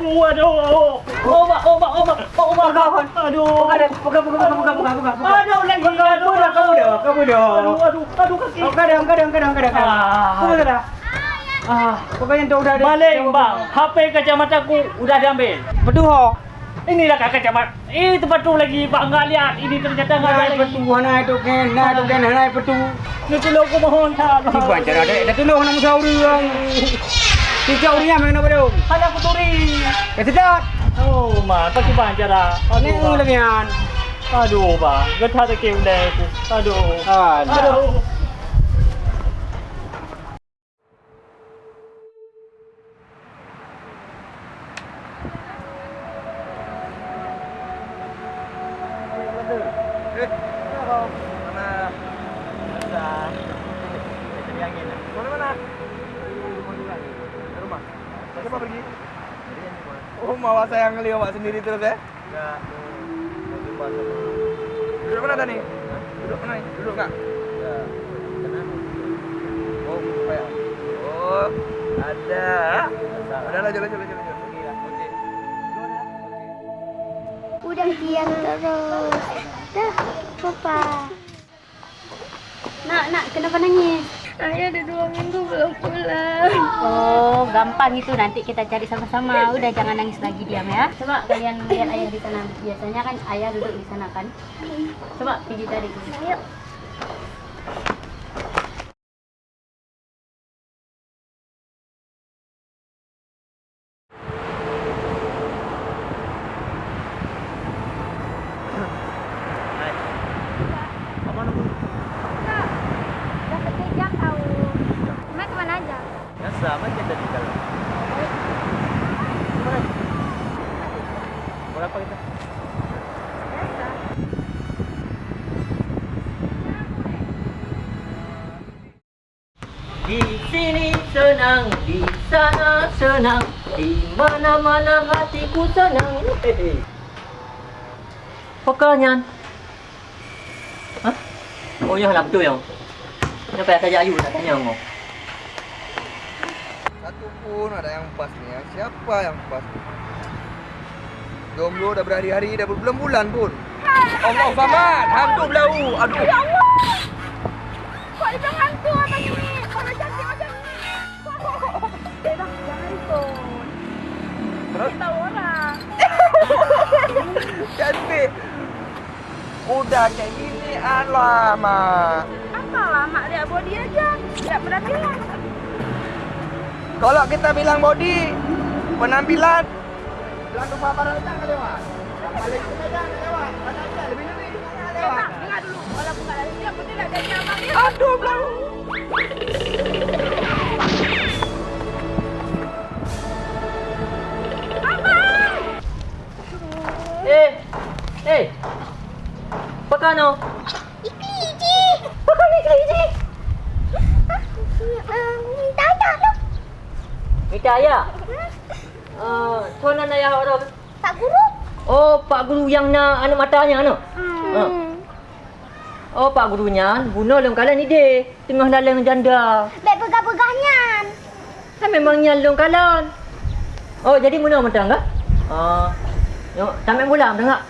Waduh. Obat, obat, obat. Obat kawan. Aduh. Pegang, pegang, pegang, pegang, pegang, pegang. Aduh lagi. Aduh, pegang, kamu dah, kamu dah. Aduh, aduh, aduh kaki. Oh, kadang, kadang, kadang, kadang. Ah. Kamu dah. Ah, Pokoknya tu udah ada. balik bang. HP kacamata aku udah diambil. Betul ho. Inilah kak kacamata. Eh, tempat tu lagi. Pak enggak lihat. Ini ternyata enggak ada lagi. betul, naik tu kan, naik tu kan, naik betul. Ni tolong aku mohon tak. Si bancar ada, dah tolong nak musa orang. Si jauh ni yang mana pada? Ada aku turi. Kesedat. Oh, ma, pakai bancara. Ni Aduh, lagi bang. kan. Aduh, bang. Getah tak kau dah aku. Aduh. Aduh. Aduh. Siapa pergi? Oh, mawa saya ngelihat awak sendiri terus ya? Enggak. Duduk mana tadi? Duduk mana? Duduk enggak? Oh, kayak. Oh, ada. Ada lah, jalan, jalan, jalan. Oke. Udah diam terus. Dah, papa. Nak, nak, kenapa nangis? Saya ada dua minggu belum pulang. Oh, gampang itu nanti kita cari sama-sama. Udah jangan nangis lagi diam ya. Coba kalian lihat ayah di sana. Biasanya kan ayah duduk di sana kan. Coba pergi cari. Ayo. Biasa, macam tadi kalau. Berapa kita? Di sini senang, di sana senang, di mana-mana hatiku senang. Pokoknya. Hah? Oh, ya lah betul yang. Saya ajak Ayu nak tanya kau? Pun ada yang pas ya. Siapa yang pas? Jomblo udah berhari-hari, udah berbulan-bulan pun. Allah Samad, hantu belau. Aduh. Ya Allah. Kok dibilang hantu abang ini? Kalau cantik macam. Eh, bang, jangan ikut. Terus Tahu orang. cantik. Udah kayak gini alamak. Apalah, mak lihat body aja. Tidak pernah bilang. Kalau kita bilang body, penampilan Belakang letak kan lewat. Balik Minta ayah. Uh, tuan ayah orang. Tak guru? Oh, Pak Guru yang nak anak matanya anu. Hmm. Oh, Pak Gurunya guna long kalan ni deh. Tengah dalam janda. Baik pegah-pegahnya. Kan memangnya long kalan. Oh, jadi mana mentang ke? Ah. Yo, sampai bulan dah tak?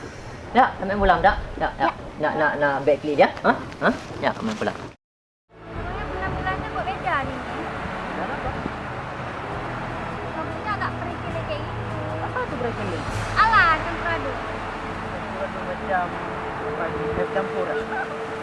Ya, sampai bulan tak? Ya, ya. Nak nak nak back clear dia. Ha? Ha? Ya, sampai pulang. Macam macam campur. Kita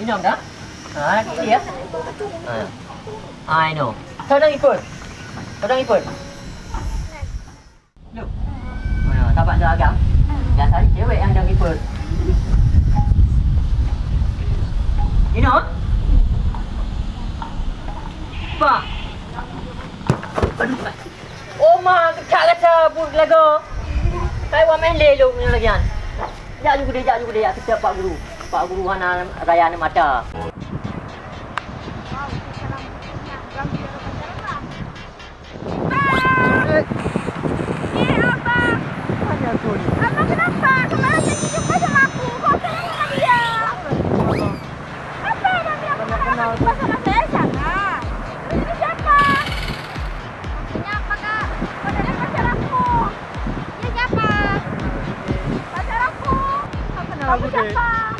Minum dah? Ha, lagi dia. Ha. I know. Kau dah ikut? Kau dah ikut? Look. Ha, tapak seragam. Biasa cewek yang dah ikut. You know? Aduh. Oh ma, kecak kata pun lagu. Saya wa main lelong ni lagi kan. Juga dia, jak juga dia, kita Pak Guru. Pak Guru hana raya ni mata. Kamu siapa? Kau usah